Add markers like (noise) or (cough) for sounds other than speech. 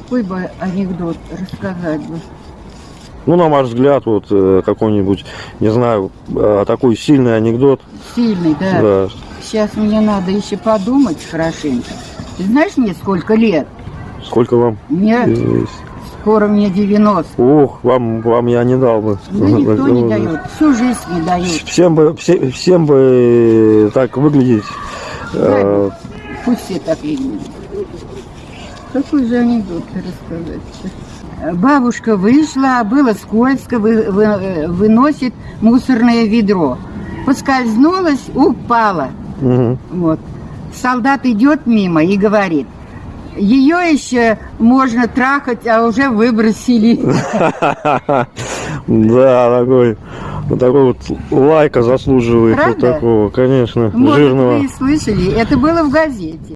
какой бы анекдот рассказать бы? Ну, на ваш взгляд, вот э, какой-нибудь, не знаю, э, такой сильный анекдот. Сильный, да. Да. Сейчас мне надо еще подумать хорошенько. Ты знаешь мне сколько лет? Сколько вам? Мне известно? скоро мне 90. Ох, вам, вам я не дал бы. Да никто не (laughs) дает. Всю жизнь не дает. Всем бы, все- всем бы так выглядеть. э, Пусть все так видят. Какой же анекдот рассказать Бабушка вышла, было скользко, вы- вы- выносит мусорное ведро. Поскользнулась, упала. мгм. Вот. Солдат идет мимо и говорит, ее еще можно трахать, а уже выбросили. (laughs) Да, такой, вот такой вот лайка заслуживает вот такого, конечно, жирного. вы слышали, это было в газете.